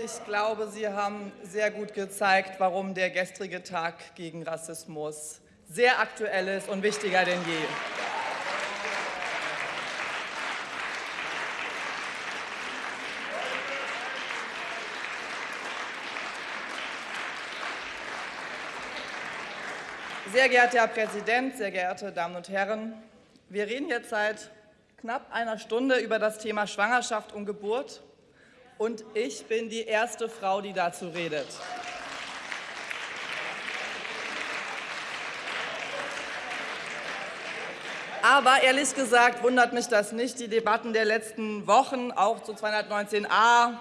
Ich glaube, Sie haben sehr gut gezeigt, warum der gestrige Tag gegen Rassismus sehr aktuell ist und wichtiger denn je. Sehr geehrter Herr Präsident, sehr geehrte Damen und Herren, wir reden jetzt seit knapp einer Stunde über das Thema Schwangerschaft und Geburt und ich bin die erste Frau, die dazu redet. Aber ehrlich gesagt wundert mich das nicht. Die Debatten der letzten Wochen, auch zu 219a,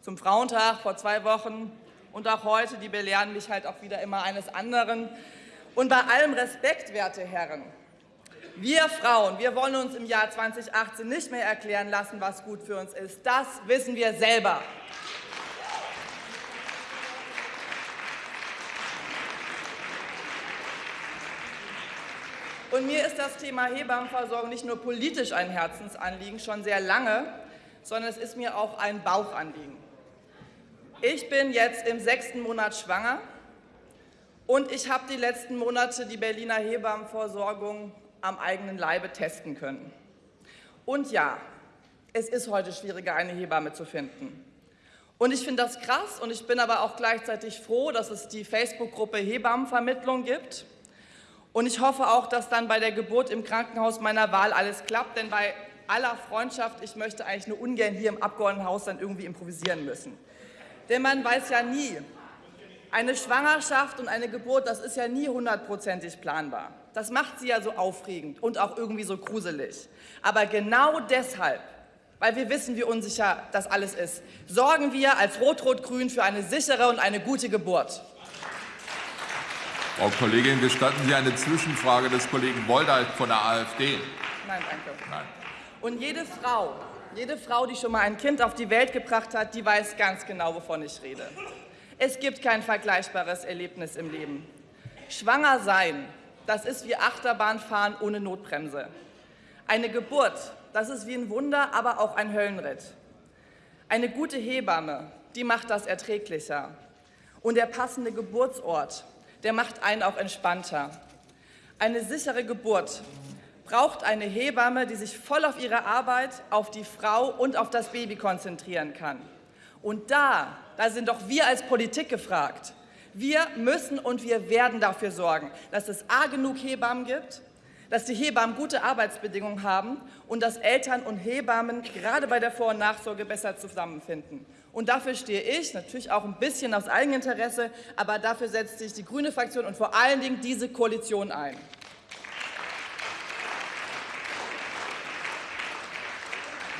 zum Frauentag vor zwei Wochen und auch heute, die belehren mich halt auch wieder immer eines anderen. Und bei allem Respekt, werte Herren, wir Frauen, wir wollen uns im Jahr 2018 nicht mehr erklären lassen, was gut für uns ist. Das wissen wir selber. Und mir ist das Thema Hebammenversorgung nicht nur politisch ein Herzensanliegen, schon sehr lange, sondern es ist mir auch ein Bauchanliegen. Ich bin jetzt im sechsten Monat schwanger und ich habe die letzten Monate die Berliner Hebammenversorgung am eigenen Leibe testen können. Und ja, es ist heute schwieriger, eine Hebamme zu finden. Und ich finde das krass und ich bin aber auch gleichzeitig froh, dass es die Facebook-Gruppe Hebammenvermittlung gibt. Und ich hoffe auch, dass dann bei der Geburt im Krankenhaus meiner Wahl alles klappt, denn bei aller Freundschaft, ich möchte eigentlich nur ungern hier im Abgeordnetenhaus dann irgendwie improvisieren müssen. Denn man weiß ja nie, eine Schwangerschaft und eine Geburt, das ist ja nie hundertprozentig planbar. Das macht sie ja so aufregend und auch irgendwie so gruselig. Aber genau deshalb, weil wir wissen, wie unsicher das alles ist, sorgen wir als Rot-Rot-Grün für eine sichere und eine gute Geburt. Frau Kollegin, gestatten Sie eine Zwischenfrage des Kollegen Woldalt von der AfD? Nein, danke. Nein. Und jede Frau, jede Frau, die schon mal ein Kind auf die Welt gebracht hat, die weiß ganz genau, wovon ich rede. Es gibt kein vergleichbares Erlebnis im Leben. Schwanger sein, das ist wie Achterbahnfahren ohne Notbremse. Eine Geburt, das ist wie ein Wunder, aber auch ein Höllenritt. Eine gute Hebamme, die macht das erträglicher. Und der passende Geburtsort, der macht einen auch entspannter. Eine sichere Geburt braucht eine Hebamme, die sich voll auf ihre Arbeit, auf die Frau und auf das Baby konzentrieren kann. Und da, da sind doch wir als Politik gefragt. Wir müssen und wir werden dafür sorgen, dass es A genug Hebammen gibt, dass die Hebammen gute Arbeitsbedingungen haben und dass Eltern und Hebammen gerade bei der Vor- und Nachsorge besser zusammenfinden. Und dafür stehe ich, natürlich auch ein bisschen aus Eigeninteresse, aber dafür setzt sich die grüne Fraktion und vor allen Dingen diese Koalition ein.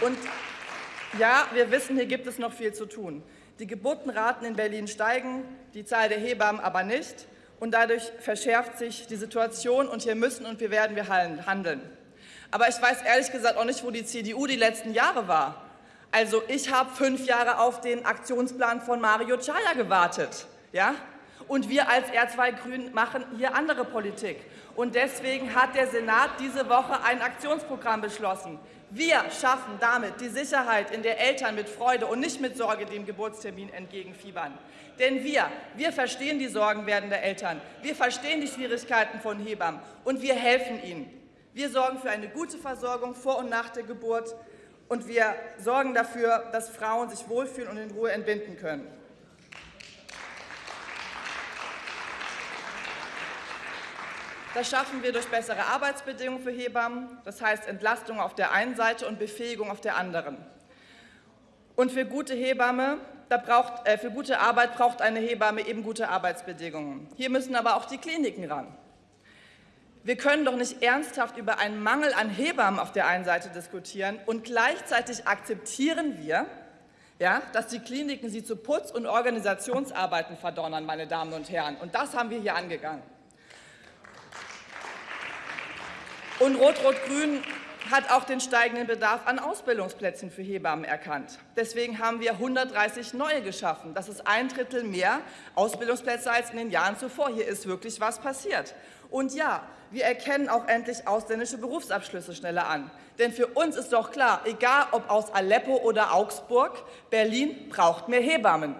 Und ja, wir wissen, hier gibt es noch viel zu tun. Die Geburtenraten in Berlin steigen, die Zahl der Hebammen aber nicht. Und dadurch verschärft sich die Situation und hier müssen und wir werden wir handeln. Aber ich weiß ehrlich gesagt auch nicht, wo die CDU die letzten Jahre war. Also ich habe fünf Jahre auf den Aktionsplan von Mario Chaya gewartet. Ja? Und wir als R2 Grün machen hier andere Politik. Und deswegen hat der Senat diese Woche ein Aktionsprogramm beschlossen. Wir schaffen damit die Sicherheit, in der Eltern mit Freude und nicht mit Sorge dem Geburtstermin entgegenfiebern. Denn wir, wir verstehen die Sorgen werdender Eltern, wir verstehen die Schwierigkeiten von Hebammen und wir helfen ihnen. Wir sorgen für eine gute Versorgung vor und nach der Geburt und wir sorgen dafür, dass Frauen sich wohlfühlen und in Ruhe entbinden können. Das schaffen wir durch bessere Arbeitsbedingungen für Hebammen, das heißt Entlastung auf der einen Seite und Befähigung auf der anderen. Und für gute Hebamme, braucht, äh, für gute Arbeit braucht eine Hebamme eben gute Arbeitsbedingungen. Hier müssen aber auch die Kliniken ran. Wir können doch nicht ernsthaft über einen Mangel an Hebammen auf der einen Seite diskutieren und gleichzeitig akzeptieren wir, ja, dass die Kliniken sie zu Putz- und Organisationsarbeiten verdonnern, meine Damen und Herren. Und das haben wir hier angegangen. Und Rot-Rot-Grün hat auch den steigenden Bedarf an Ausbildungsplätzen für Hebammen erkannt. Deswegen haben wir 130 neue geschaffen. Das ist ein Drittel mehr Ausbildungsplätze als in den Jahren zuvor. Hier ist wirklich was passiert. Und ja, wir erkennen auch endlich ausländische Berufsabschlüsse schneller an. Denn für uns ist doch klar, egal ob aus Aleppo oder Augsburg, Berlin braucht mehr Hebammen.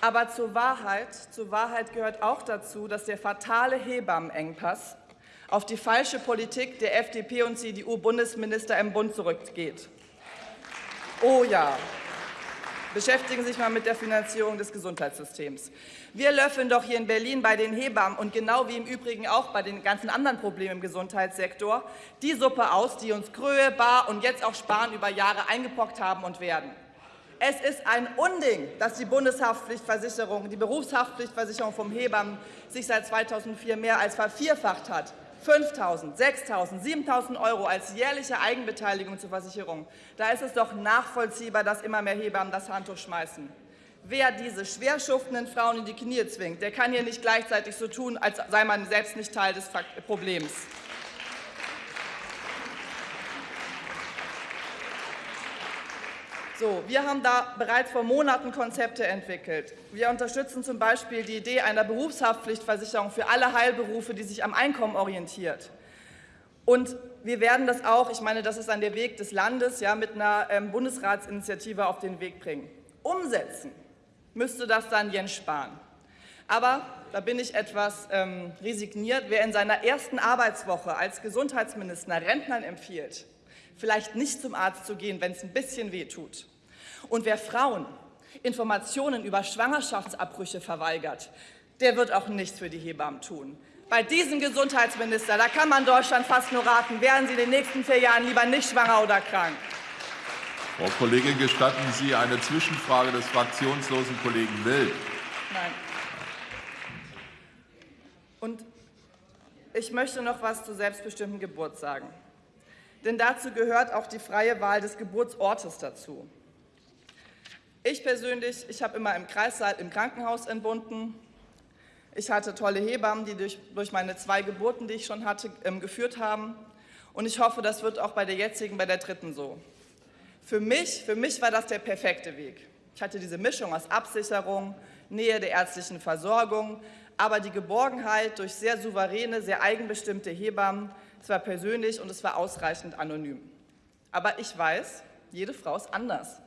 Aber zur Wahrheit, zur Wahrheit gehört auch dazu, dass der fatale Hebammenengpass auf die falsche Politik der FDP und CDU-Bundesminister im Bund zurückgeht. Oh ja, beschäftigen Sie sich mal mit der Finanzierung des Gesundheitssystems. Wir löffeln doch hier in Berlin bei den Hebammen und genau wie im Übrigen auch bei den ganzen anderen Problemen im Gesundheitssektor die Suppe aus, die uns Kröhe, Bar und jetzt auch Sparen über Jahre eingepockt haben und werden. Es ist ein Unding, dass die Bundeshaftpflichtversicherung, die Berufshaftpflichtversicherung vom Hebammen sich seit 2004 mehr als vervierfacht hat. 5.000, 6.000, 7.000 Euro als jährliche Eigenbeteiligung zur Versicherung. Da ist es doch nachvollziehbar, dass immer mehr Hebammen das Handtuch schmeißen. Wer diese schwer schuftenden Frauen in die Knie zwingt, der kann hier nicht gleichzeitig so tun, als sei man selbst nicht Teil des Problems. So, wir haben da bereits vor Monaten Konzepte entwickelt. Wir unterstützen zum Beispiel die Idee einer Berufshaftpflichtversicherung für alle Heilberufe, die sich am Einkommen orientiert. Und wir werden das auch, ich meine, das ist dann der Weg des Landes, ja, mit einer ähm, Bundesratsinitiative auf den Weg bringen. Umsetzen müsste das dann Jens Spahn. Aber da bin ich etwas ähm, resigniert. Wer in seiner ersten Arbeitswoche als Gesundheitsminister Rentnern empfiehlt, vielleicht nicht zum Arzt zu gehen, wenn es ein bisschen weh tut, und wer Frauen Informationen über Schwangerschaftsabbrüche verweigert, der wird auch nichts für die Hebammen tun. Bei diesem Gesundheitsminister, da kann man Deutschland fast nur raten, werden Sie in den nächsten vier Jahren lieber nicht schwanger oder krank. Frau Kollegin, gestatten Sie eine Zwischenfrage des fraktionslosen Kollegen Wild? Nein. Und ich möchte noch was zur selbstbestimmten Geburt sagen. Denn dazu gehört auch die freie Wahl des Geburtsortes dazu. Ich persönlich, ich habe immer im Kreissaal im Krankenhaus entbunden. Ich hatte tolle Hebammen, die durch, durch meine zwei Geburten, die ich schon hatte, ähm, geführt haben. Und ich hoffe, das wird auch bei der jetzigen, bei der dritten so. Für mich, für mich war das der perfekte Weg. Ich hatte diese Mischung aus Absicherung, Nähe der ärztlichen Versorgung, aber die Geborgenheit durch sehr souveräne, sehr eigenbestimmte Hebammen, es war persönlich und es war ausreichend anonym. Aber ich weiß, jede Frau ist anders.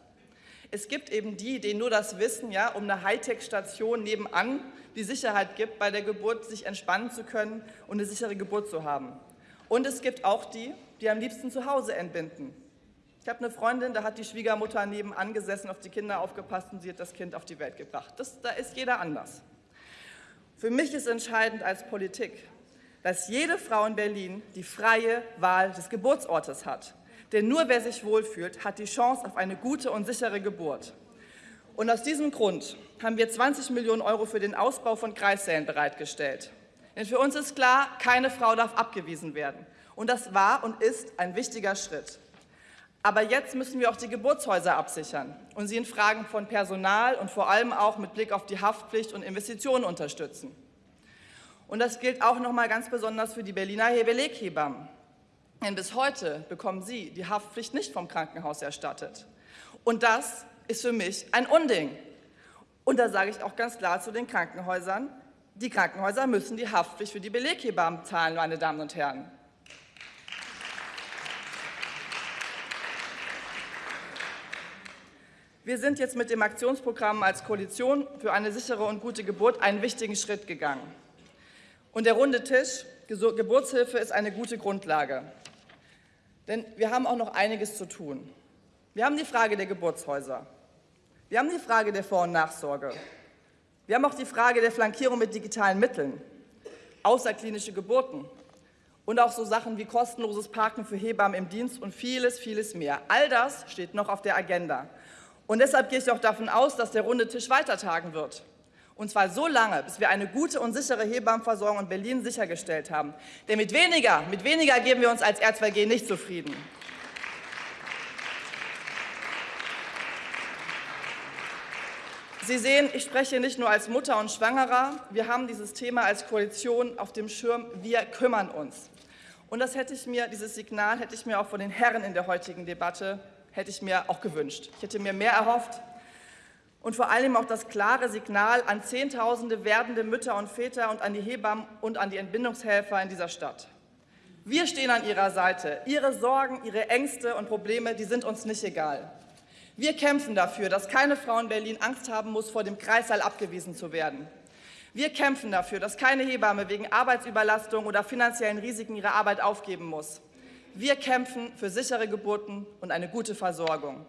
Es gibt eben die, denen nur das Wissen ja, um eine Hightech-Station nebenan die Sicherheit gibt, bei der Geburt sich entspannen zu können und eine sichere Geburt zu haben. Und es gibt auch die, die am liebsten zu Hause entbinden. Ich habe eine Freundin, da hat die Schwiegermutter nebenan gesessen, auf die Kinder aufgepasst und sie hat das Kind auf die Welt gebracht. Das, da ist jeder anders. Für mich ist entscheidend als Politik, dass jede Frau in Berlin die freie Wahl des Geburtsortes hat. Denn nur wer sich wohlfühlt, hat die Chance auf eine gute und sichere Geburt. Und aus diesem Grund haben wir 20 Millionen Euro für den Ausbau von Kreissälen bereitgestellt. Denn für uns ist klar, keine Frau darf abgewiesen werden. Und das war und ist ein wichtiger Schritt. Aber jetzt müssen wir auch die Geburtshäuser absichern und sie in Fragen von Personal und vor allem auch mit Blick auf die Haftpflicht und Investitionen unterstützen. Und das gilt auch noch mal ganz besonders für die Berliner Beleghebammen. Denn bis heute bekommen sie die Haftpflicht nicht vom Krankenhaus erstattet. Und das ist für mich ein Unding. Und da sage ich auch ganz klar zu den Krankenhäusern, die Krankenhäuser müssen die Haftpflicht für die Beleghebammen zahlen, meine Damen und Herren. Wir sind jetzt mit dem Aktionsprogramm als Koalition für eine sichere und gute Geburt einen wichtigen Schritt gegangen. Und der runde Tisch, Geburtshilfe, ist eine gute Grundlage. Denn wir haben auch noch einiges zu tun. Wir haben die Frage der Geburtshäuser. Wir haben die Frage der Vor- und Nachsorge. Wir haben auch die Frage der Flankierung mit digitalen Mitteln, außerklinische Geburten und auch so Sachen wie kostenloses Parken für Hebammen im Dienst und vieles, vieles mehr. All das steht noch auf der Agenda. Und deshalb gehe ich auch davon aus, dass der runde Tisch weitertagen wird. Und zwar so lange, bis wir eine gute und sichere Hebammenversorgung in Berlin sichergestellt haben. Denn mit weniger, mit weniger geben wir uns als R2G nicht zufrieden. Sie sehen, ich spreche nicht nur als Mutter und Schwangerer. Wir haben dieses Thema als Koalition auf dem Schirm. Wir kümmern uns. Und das hätte ich mir, dieses Signal hätte ich mir auch von den Herren in der heutigen Debatte, hätte ich mir auch gewünscht. Ich hätte mir mehr erhofft. Und vor allem auch das klare Signal an Zehntausende werdende Mütter und Väter und an die Hebammen und an die Entbindungshelfer in dieser Stadt. Wir stehen an Ihrer Seite. Ihre Sorgen, Ihre Ängste und Probleme, die sind uns nicht egal. Wir kämpfen dafür, dass keine Frau in Berlin Angst haben muss, vor dem Kreissaal abgewiesen zu werden. Wir kämpfen dafür, dass keine Hebamme wegen Arbeitsüberlastung oder finanziellen Risiken ihre Arbeit aufgeben muss. Wir kämpfen für sichere Geburten und eine gute Versorgung.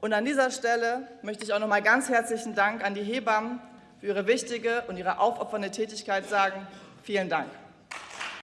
Und an dieser Stelle möchte ich auch noch mal ganz herzlichen Dank an die Hebammen für ihre wichtige und ihre aufopfernde Tätigkeit sagen. Vielen Dank.